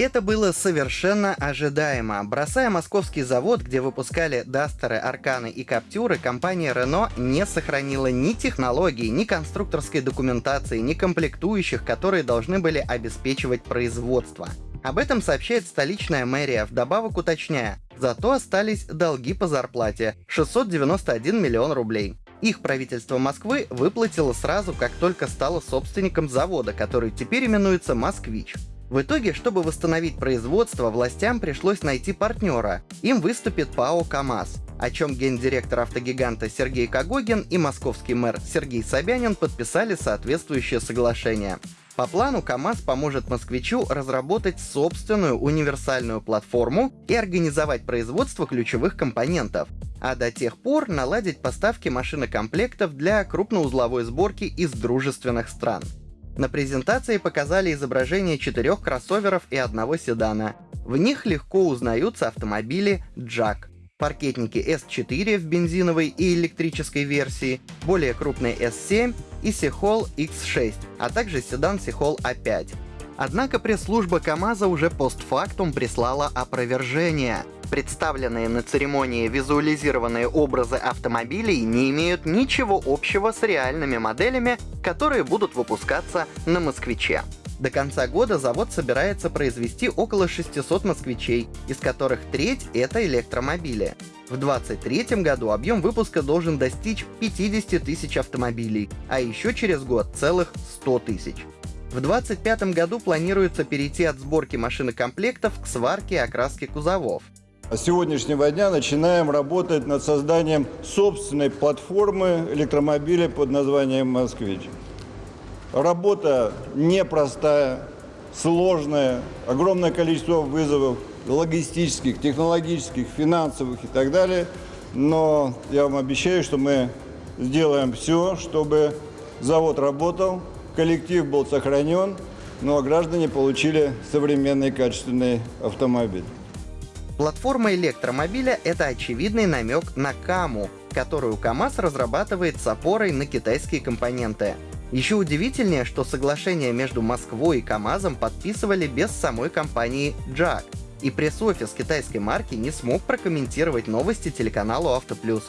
Это было совершенно ожидаемо. Бросая московский завод, где выпускали Дастеры, Арканы и Каптюры, компания Renault не сохранила ни технологий, ни конструкторской документации, ни комплектующих, которые должны были обеспечивать производство. Об этом сообщает столичная мэрия, вдобавок уточняя, зато остались долги по зарплате — 691 миллион рублей. Их правительство Москвы выплатило сразу, как только стало собственником завода, который теперь именуется «Москвич». В итоге, чтобы восстановить производство, властям пришлось найти партнера. Им выступит ПАО «КамАЗ», о чем гендиректор автогиганта Сергей Кагогин и московский мэр Сергей Собянин подписали соответствующее соглашение. По плану КАМАЗ поможет москвичу разработать собственную универсальную платформу и организовать производство ключевых компонентов, а до тех пор наладить поставки машинокомплектов для крупноузловой сборки из дружественных стран. На презентации показали изображение четырех кроссоверов и одного седана. В них легко узнаются автомобили Jack. Паркетники S4 в бензиновой и электрической версии, более крупный S7 и Сихол X6, а также седан Сихол A5. Однако пресс-служба КАМАЗа уже постфактум прислала опровержение. Представленные на церемонии визуализированные образы автомобилей не имеют ничего общего с реальными моделями, которые будут выпускаться на «Москвиче». До конца года завод собирается произвести около 600 москвичей, из которых треть — это электромобили. В 2023 году объем выпуска должен достичь 50 тысяч автомобилей, а еще через год целых 100 тысяч. В 2025 году планируется перейти от сборки машинокомплектов к сварке и окраске кузовов. С сегодняшнего дня начинаем работать над созданием собственной платформы электромобиля под названием «Москвич». Работа непростая, сложная, огромное количество вызовов логистических, технологических, финансовых и так далее. Но я вам обещаю, что мы сделаем все, чтобы завод работал, коллектив был сохранен, ну а граждане получили современный качественный автомобиль. Платформа электромобиля — это очевидный намек на КАМУ, которую КАМАЗ разрабатывает с опорой на китайские компоненты. Еще удивительнее, что соглашение между Москвой и КАМАЗом подписывали без самой компании JAG, и пресс-офис китайской марки не смог прокомментировать новости телеканалу Автоплюс.